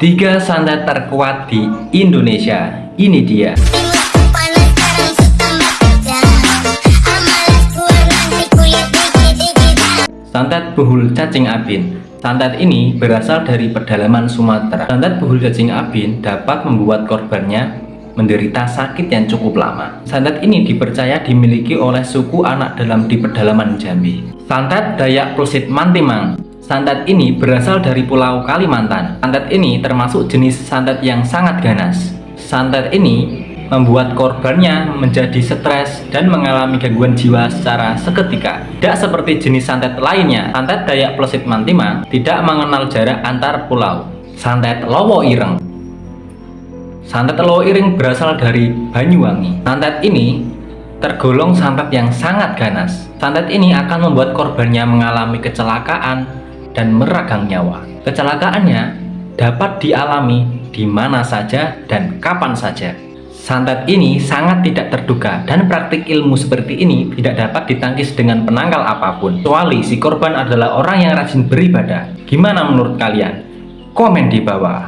Tiga santet terkuat di Indonesia. Ini dia. Santet buhul cacing abin. Santet ini berasal dari pedalaman Sumatera. Santet buhul cacing abin dapat membuat korbannya menderita sakit yang cukup lama. Santet ini dipercaya dimiliki oleh suku anak dalam di pedalaman Jambi. Santet Dayak Plusit Mantimang. Santet ini berasal dari Pulau Kalimantan. Santet ini termasuk jenis santet yang sangat ganas. Santet ini membuat korbannya menjadi stres dan mengalami gangguan jiwa secara seketika. Tidak seperti jenis santet lainnya, santet Dayak Plesit Mantimang tidak mengenal jarak antar pulau. Santet Lowo Ireng Santet Lowo Ireng berasal dari Banyuwangi. Santet ini tergolong santet yang sangat ganas. Santet ini akan membuat korbannya mengalami kecelakaan dan meragang nyawa. Kecelakaannya dapat dialami di mana saja dan kapan saja. Santet ini sangat tidak terduga dan praktik ilmu seperti ini tidak dapat ditangkis dengan penangkal apa pun kecuali si korban adalah orang yang rajin beribadah. Gimana menurut kalian? Komen di bawah.